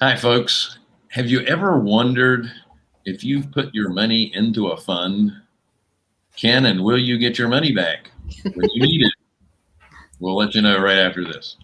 Hi, folks. Have you ever wondered if you've put your money into a fund, can and will you get your money back when you need it? We'll let you know right after this.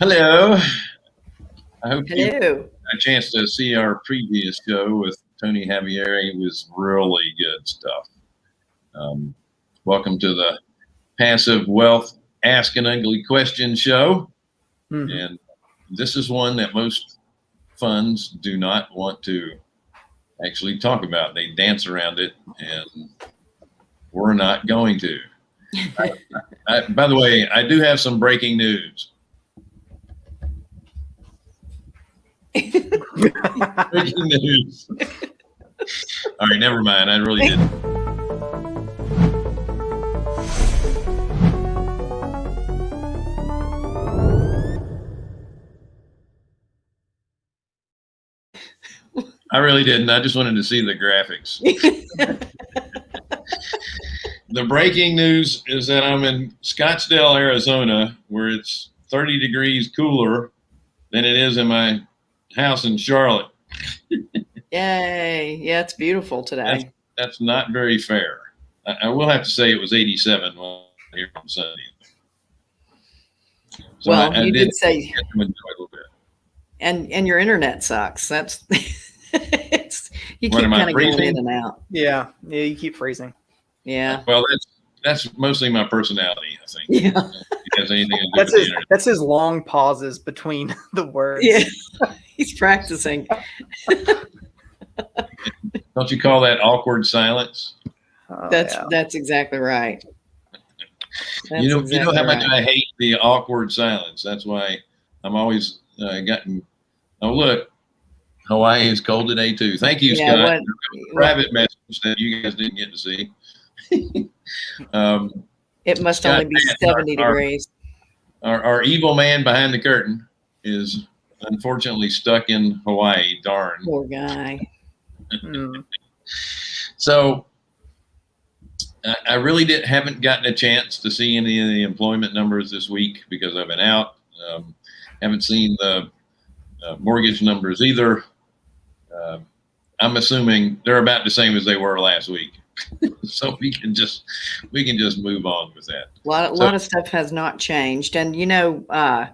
Hello. I hope you had Hello. a chance to see our previous show with Tony Javier. It was really good stuff. Um, welcome to the Passive Wealth Ask an Ugly Question show. Mm-hmm. Mhm. And this is one that most funds do not want to actually talk about. They dance around it, and we're not going to. I, I, by the way, I do have some breaking news. Breaking news. All right, never mind. I really didn't. I really didn't. I just wanted to see the graphics. the breaking news is that I'm in Scottsdale, Arizona, where it's 30 degrees cooler than it is in my house in Charlotte. Yay. Yeah, it's beautiful today. That's not very fair. I, I will have to say it was 87 while here on Sunday. So well, I, I you did did say, get to enjoy a bit. and and your internet sucks. That's you What, keep kind of going freezing? in and out. yeah, yeah, you keep freezing. Yeah. Well, that's that's mostly my personality, I think. Yeah. Has anything to do That's with his. internet. That's his long pauses between the words. Yeah. He's practicing. Don't you call that awkward silence? Oh, That's yeah. that's exactly right. That's you know, you know how much right. I hate the awkward silence. That's why I'm always uh, gotten. Oh, look, Hawaii is cold today too. Thank you, Yeah, Scott. what- Private message that you guys didn't get to see. um, It must Scott only be Mann, 70 our- degrees. our, our evil man behind the curtain is unfortunately stuck in Hawaii. Darn. Poor guy. Hmm. So I I really did haven't gotten a chance to see any of the employment numbers this week because I've been out. Um, haven't seen the uh, mortgage numbers either. Uh, I'm assuming they're about the same as they were last week. so we can just we can just move on with that. A lot, a So- lot of stuff has not changed, and you know, uh,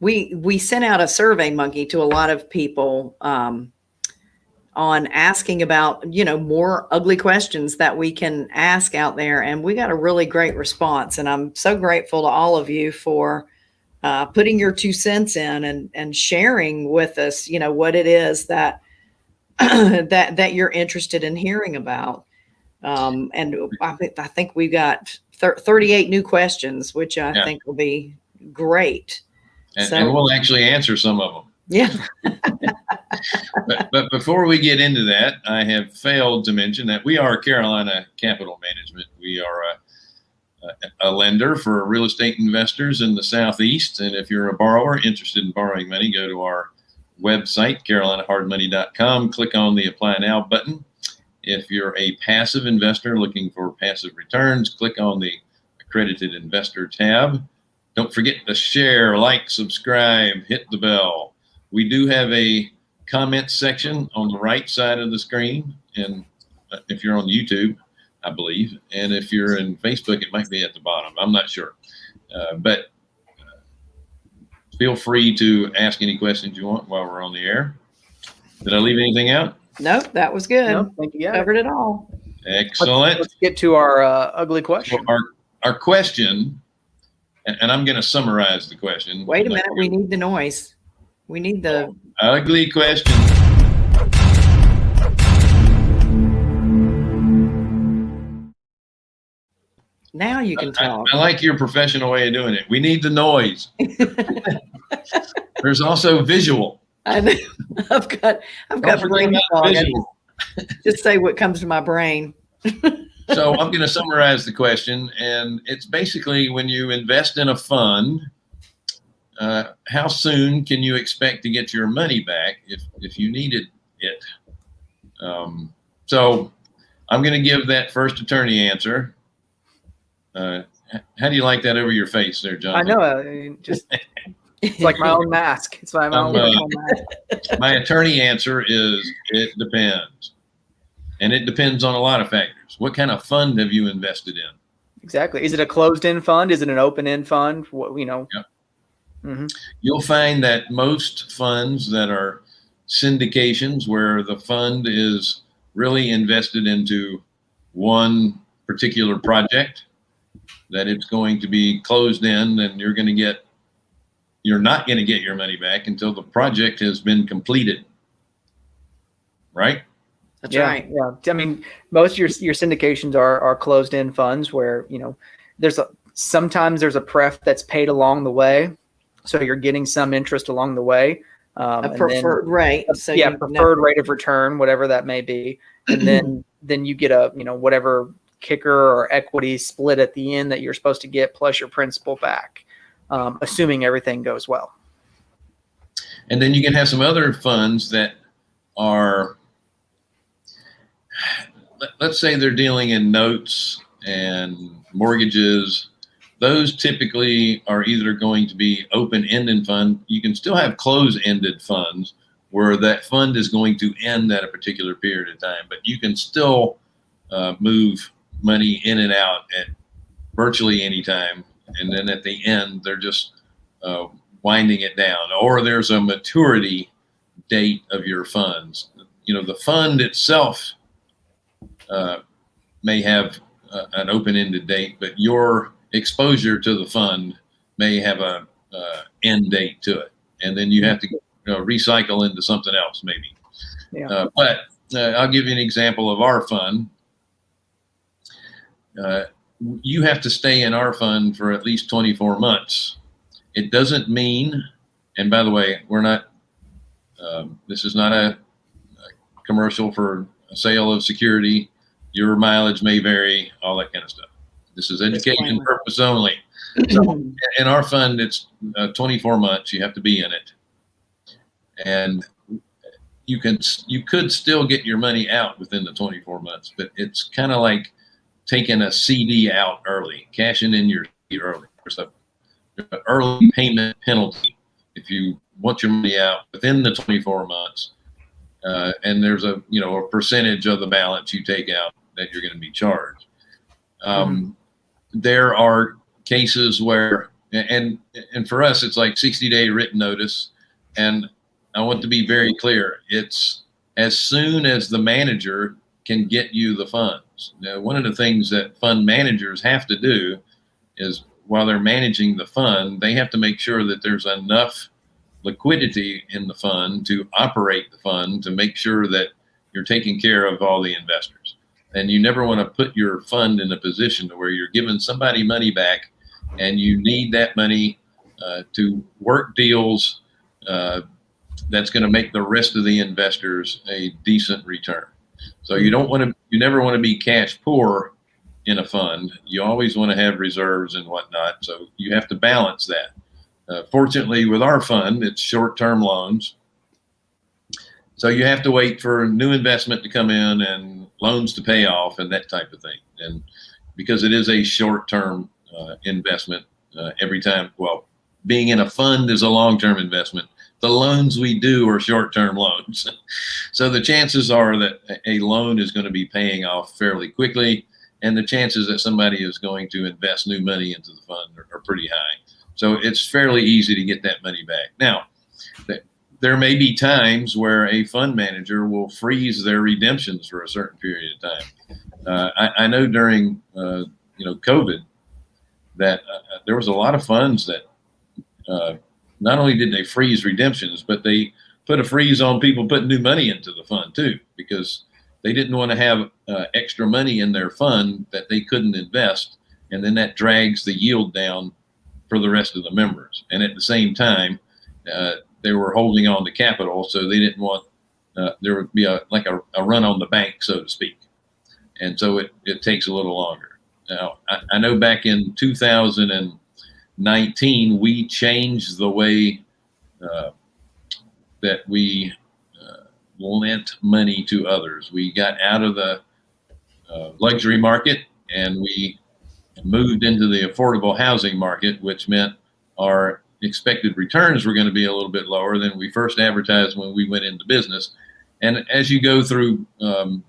we we sent out a survey monkey to a lot of people um, on asking about you know more ugly questions that we can ask out there, and we got a really great response, and I'm so grateful to all of you for uh, putting your two cents in and and sharing with us, you know, what it is that that that you're interested in hearing about. Um, and I, I think we've got thir- 38 new questions, which I Yeah. think will be great. And, So- and we'll actually answer some of them. Yeah. but, but before we get into that, I have failed to mention that we are Carolina Capital Management. We are a, a, a lender for real estate investors in the Southeast. And if you're a borrower interested in borrowing money, go to our website, carolinahardmoney.com, click on the Apply Now button. If you're a passive investor looking for passive returns, click on the Accredited Investor tab. Don't forget to share, like, subscribe, hit the bell. We do have a comment section on the right side of the screen. And uh, if you're on YouTube, I believe, and if you're in Facebook, it might be at the bottom. I'm not sure. Uh, but feel free to ask any questions you want while we're on the air. Did I leave anything out? Nope, that was good. No, thank you. Yeah. Covered it all. Excellent. Let's get to our uh, ugly question. Well, our, our question, and, and I'm going to summarize the question. Wait a I'm not minute. We need the noise. We need the. Ugly question. Now you can I, talk. I like your professional way of doing it. We need the noise. There's also visual. I know. I've got. I've got Don't brain fog. visual. Just say what comes to my brain. so I'm going to summarize the question, and it's basically when you invest in a fund, uh, how soon can you expect to get your money back if if you needed it? Um, so I'm going to give that first attorney answer. Uh, how do you like that over your face there, John? I know. uh, it just it's like my own mask. It's my Um, own uh, mask. My attorney answer is it depends. And it depends on a lot of factors. What kind of fund have you invested in? Exactly. Is it a closed-end fund? Is it an open-end fund? What you know? Yep. hmm You'll find that most funds that are syndications where the fund is really invested into one particular project, that it's going to be closed-end and you're going to get, you're not going to get your money back until the project has been completed. Right? That's yeah, right. Yeah. I mean, most of your your syndications are are closed-end funds where you know there's a sometimes there's a pref that's paid along the way, so you're getting some interest along the way. Um, A and then- preferred rate. So yeah, you preferred rate of return, whatever that may be, and then then you get a you know whatever kicker or equity split at the end that you're supposed to get plus your principal back, um, assuming everything goes well. And then you can have some other funds that are, let- let's say they're dealing in notes and mortgages. Those typically are either going to be open-ended fund. You can still have closed-ended funds where that fund is going to end at a particular period of time, but you can still uh, move money in and out at virtually any time. And then at the end, they're just uh, winding it down, or there's a maturity date of your funds. You know, the fund itself uh, may have uh, an open-ended date, but your exposure to the fund may have a uh, end date to it, and then you have to you know, recycle into something else, maybe. Yeah. Uh, but uh, I'll give you an example of our fund. Uh, you have to stay in our fund for at least 24 months. It doesn't mean, and by the way, we're not, um, this is not a, a commercial for a sale of security. Your mileage may vary, all that kind of stuff. This is education purpose only. So in our fund, it's uh, 24 months. You have to be in it, and you can you could still get your money out within the 24 months, but it's kind of like taking a CD out early, cashing in your CD early. There's a an early payment penalty if you want your money out within the 24 months, uh, and there's a you know a percentage of the balance you take out that you're going to be charged. Um, There are cases where, and and for us, it's like 60 day written notice, and I want to be very clear. It's as soon as the manager can get you the funds. Now, one of the things that fund managers have to do is while they're managing the fund, they have to make sure that there's enough liquidity in the fund to operate the fund to make sure that you're taking care of all the investors. And you never want to put your fund in a position to where you're giving somebody money back and you need that money uh, to work deals uh, that's going to make the rest of the investors a decent return. So you don't want to, you never want to be cash poor in a fund. You always want to have reserves and whatnot. So you have to balance that. Uh, fortunately, with our fund, it's short-term loans. So you have to wait for new investment to come in and loans to pay off and that type of thing. And because it is a short-term uh, investment, uh, every time, well, being in a fund is a long-term investment. The loans we do are short-term loans. so the chances are that a loan is going to be paying off fairly quickly and the chances that somebody is going to invest new money into the fund are, are pretty high. So it's fairly easy to get that money back. Now, th- there may be times where a fund manager will freeze their redemptions for a certain period of time. Uh, I, I know during uh, you know COVID that uh, there was a lot of funds that uh, not only did they freeze redemptions, but they put a freeze on people putting new money into the fund too, because they didn't want to have uh, extra money in their fund that they couldn't invest, and then that drags the yield down for the rest of the members. And at the same time, uh, they were holding on to capital, so they didn't want uh, there would be a like a, a, run on the bank, so to speak. And so it, it takes a little longer. Now, I, I know back in 2019, we changed the way uh, that we uh, lent money to others. We got out of the uh, luxury market, and we moved into the affordable housing market, which meant our expected returns were going to be a little bit lower than we first advertised when we went into business. And as you go through um,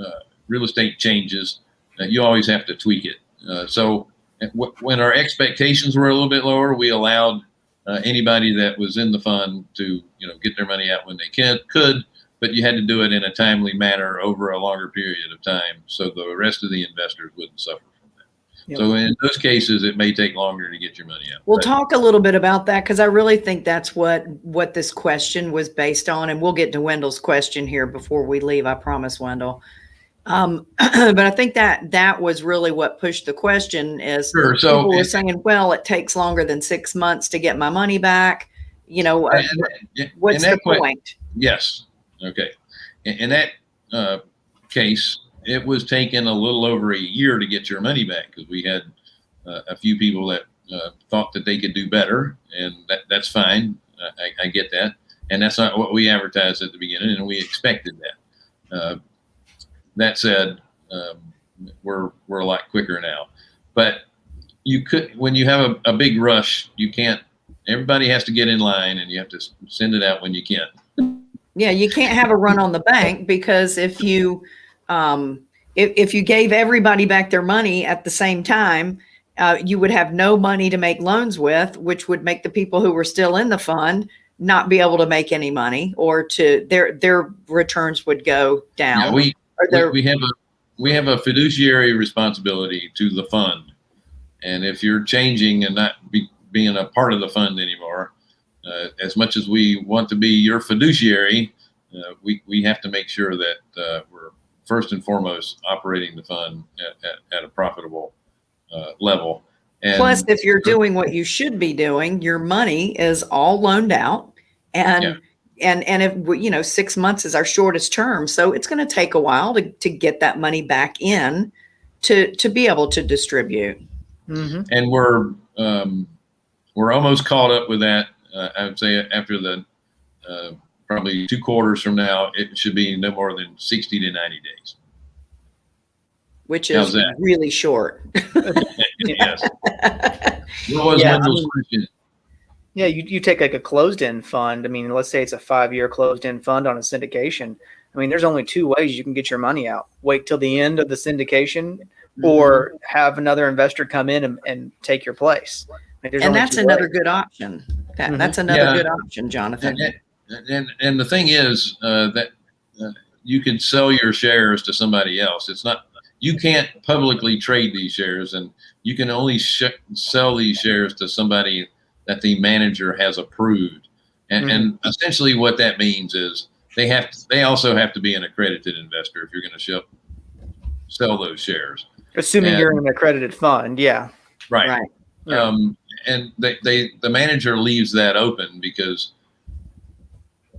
uh, real estate changes, uh, you always have to tweak it. Uh, so when our expectations were a little bit lower, we allowed uh, anybody that was in the fund to you know get their money out when they can could, but you had to do it in a timely manner over a longer period of time, so the rest of the investors wouldn't suffer from that. Yep. So in those cases, it may take longer to get your money out. We'll But- talk a little bit about that because I really think that's what what this question was based on, and we'll get to Wendell's question here before we leave. I promise, Wendell. Um, but I think that that was really what pushed the question is Sure. So people were saying, well, it takes longer than six months to get my money back. You know, uh, and- and- what's the point? Yes. Okay. In, in that uh, case, it was taking a little over a year to get your money back because we had uh, a few people that uh, thought that they could do better, and that, that's fine. Uh, I, I get that, and that's not what we advertised at the beginning, and we expected that. That said, um, we're we're a lot quicker now, but you could when you have a, a big rush, you can't. Everybody has to get in line, and you have to send it out when you can. Yeah, you can't have a run on the bank because if you um, if, if you gave everybody back their money at the same time, uh, you would have no money to make loans with, which would make the people who were still in the fund not be able to make any money or to their their returns would go Yeah, down. we, or we, we have a we have a fiduciary responsibility to the fund, and if you're changing and not be, being a part of the fund anymore, uh, as much as we want to be your fiduciary, uh, we we have to make sure that uh, we're first and foremost operating the fund at, at, at a profitable uh, level. And plus, if you're doing what you should be doing, your money is all loaned out, and Yeah. And and if we- you know six months is our shortest term, so it's going to take a while to to get that money back in to to be able to distribute. hmm and we're um, we're almost caught up with that. Uh, I would say after the uh, probably two quarters from now, it should be no more than sixty to ninety days. which is really short. yes. What was Yeah, I Wendell's mean- question? Yeah, you, you take like a closed end fund. I mean, let's say it's a five year closed end fund on a syndication. I mean, there's only two ways you can get your money out wait till the end of the syndication or have another investor come in and, and take your place. Like, there's and that's another ways. good option. That, Mhm. That's another Yeah. good option, Jonathan. And, and, and, and the thing is uh, that uh, you can sell your shares to somebody else. It's not you can't publicly trade these shares, and you can only sh- sell these shares to somebody that the manager has approved. And, and essentially, what that means is they have to, they also have to be an accredited investor if you're going to sh- sell those shares. Assuming and- you're in an accredited fund. Yeah. Right. Right. Yeah. Um, and they, they the manager leaves that open because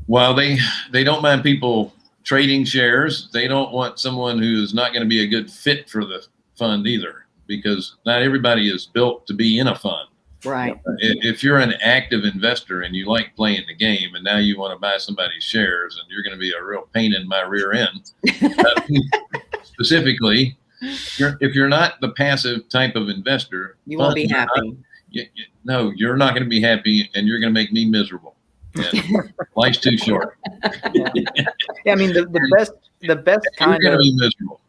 while they they don't mind people trading shares, they don't want someone who is not going to be a good fit for the fund either because not everybody is built to be in a fund. Right. If you're an active investor and you like playing the game, and now you want to buy somebody's shares, and you're going to be a real pain in my rear end, uh, specifically, if you're not the passive type of investor, You won't be are not- happy. you, you- no, you're not going to be happy, and you're going to make me miserable. And life's too short. Yeah, I mean the, the best the best You're kind going to of be miserable.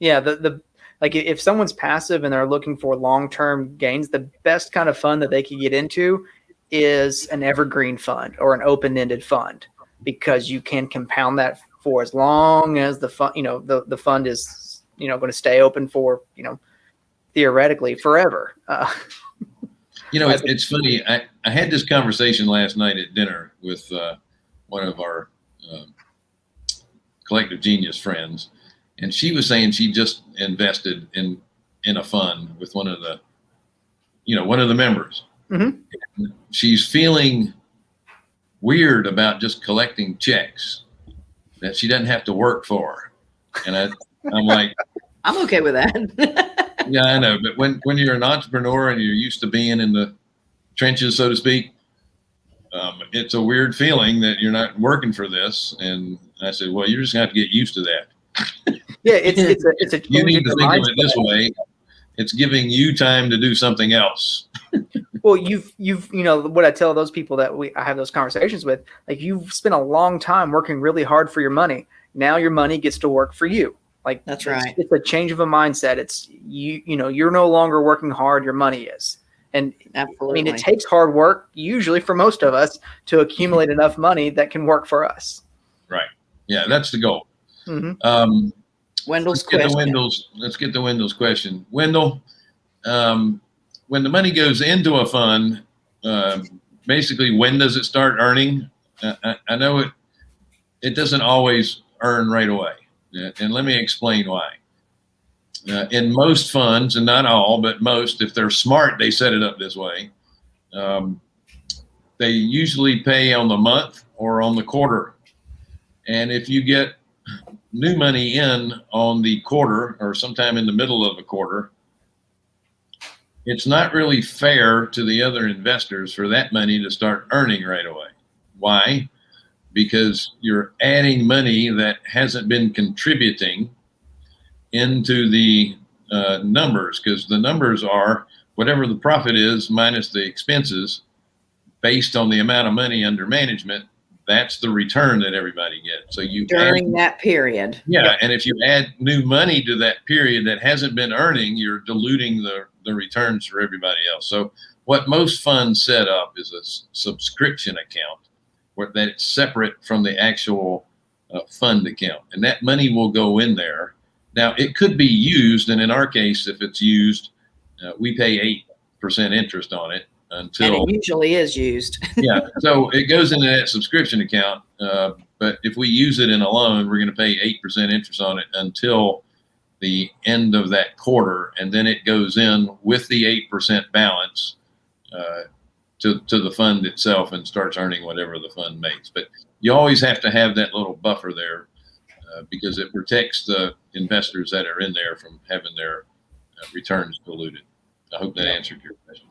yeah the the like if someone's passive and they're looking for long term gains, the best kind of fund that they could get into is an evergreen fund or an open ended fund because you can compound that for as long as the fund you know the the fund is you know going to stay open for you know theoretically forever. Uh, You know, it, it's funny. I, I had this conversation last night at dinner with uh, one of our um, collective genius friends, and she was saying she just invested in in a fund with one of the, you know, one of the members. Mhm. She's feeling weird about just collecting checks that she doesn't have to work for, and I, I'm like. I'm okay with that. Yeah, I know, but when when you're an entrepreneur and you're used to being in the trenches, so to speak, um, it's a weird feeling that you're not working for this. And I said, well, you're just gonna have to get used to that. Yeah, it's it's a it's a You change need to your think of it mindset. this way. It's giving you time to do something else. Well, you've you've you know what I tell those people that we I have those conversations with. Like you've spent a long time working really hard for your money. Now your money gets to work for you. Like That's right. It's a change of a mindset. It's you you know you're no longer working hard. Your money is. And I mean, it takes hard work, usually for most of us, to accumulate enough money that can work for us. Right. Yeah, that's the goal. hmm Um, Wendell's let's get the question. Wendell's. Let's get the Wendell's question. Wendell, um, when the money goes into a fund, um, basically, when does it start earning? Uh, I, I know it. It doesn't always earn right away, Uh, and let me explain why. Uh, in most funds, and not all, but most, if they're smart, they set it up this way. Um, they usually pay on the month or on the quarter, and if you get new money in on the quarter or sometime in the middle of a quarter, it's not really fair to the other investors for that money to start earning right away. Why? Because you're adding money that hasn't been contributing into the uh, numbers, because the numbers are whatever the profit is minus the expenses based on the amount of money under management. That's the return that everybody gets. So you add during that period. yeah, and if you add new money to that period that hasn't been earning, you're diluting the, the returns for everybody else. So what most funds set up is a subscription account where that's separate from the actual uh, fund account, and that money will go in there. Now it could be used, and in our case, if it's used, uh, we pay eight percent interest on it And it usually is used. yeah. So it goes into that subscription account. Uh, but if we use it in a loan, we're going to pay 8% interest on it until the end of that quarter. And then it goes in with the 8% balance uh, to, to the fund itself and starts earning whatever the fund makes. But you always have to have that little buffer there uh, because it protects the investors that are in there from having their uh, returns diluted. I hope that answered your question.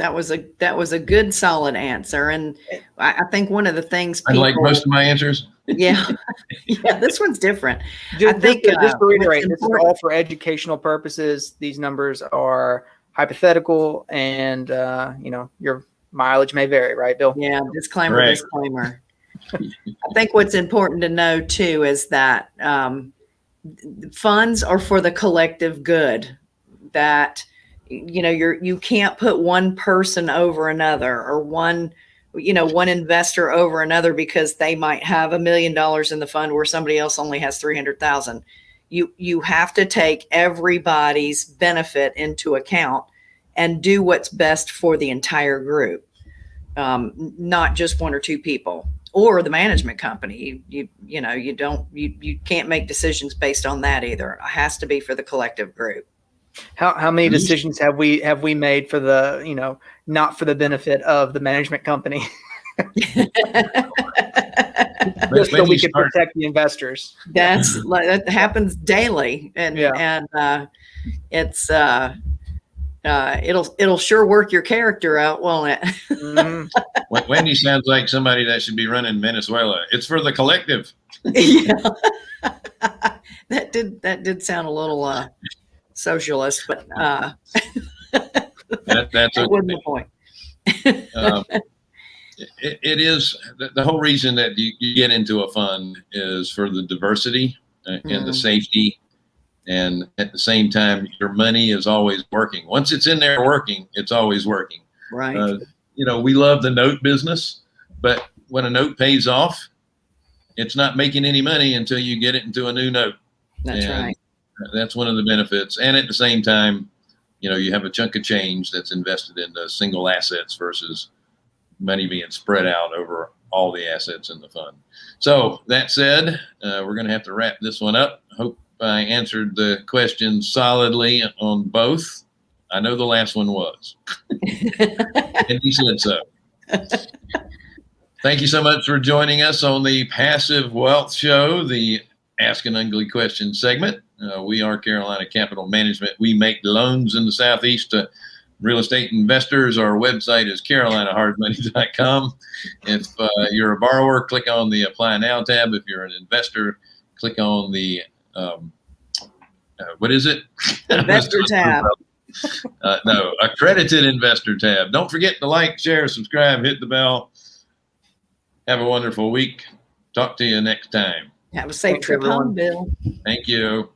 That was a that was a good solid answer, and I, I think one of the things I like most of my answers. yeah yeah this one's different. Just, I think, just, to- just uh, to reiterate, what's this is all for educational purposes. These numbers are hypothetical, and uh, you know your mileage may vary, right, Bill? Yeah, disclaimer, Right. disclaimer. I think what's important to know too is that um, funds are for the collective good. That you know, you're you can't put one person over another or one you know one investor over another because they might have a million dollars in the fund where somebody else only has three hundred thousand. You you have to take everybody's benefit into account and do what's best for the entire group um, not just one or two people or the management company. You, you, you know, you don't, you, you can't make decisions based on that either. It has to be for the collective group. How how many decisions have we have we made for the you know not for the benefit of the management company, just so we can start- protect the investors? That's that happens daily. And, Yeah. and, uh, it's, uh, uh, it'll, it'll sure work your character out, won't it? Mhm. Wendy sounds like somebody that should be running Venezuela. It's for the collective. yeah. that did, that did sound a little, uh, socialist, but, uh, That, that's that wasn't the point. Um, it, it is the, the whole reason that you, you get into a fund is for the diversity uh, and the Mm. safety. And at the same time, your money is always working. Once it's in there working, it's always working. Right. Uh, you know, we love the note business, but when a note pays off, it's not making any money until you get it into a new note. That's and right. That's one of the benefits. And at the same time, you know, you have a chunk of change that's invested into single assets versus money being spread out over all the assets in the fund. So that said, uh, we're going to have to wrap this one up. Hope I answered the question solidly on both. I know the last one was, and he said so. Thank you so much for joining us on the Passive Wealth Show, the Ask an Ugly Question segment. Uh, we are Carolina Capital Management. We make loans in the Southeast to real estate investors. Our website is carolinahardmoney.com. If uh, you're a borrower, click on the Apply Now tab. If you're an investor, click on the um, uh, what is it? Investor tab. Uh, no, accredited investor tab. Don't forget to like, share, subscribe, hit the bell. Have a wonderful week. Talk to you next time. Have a safe Thanks, trip home. Bill. Thank you.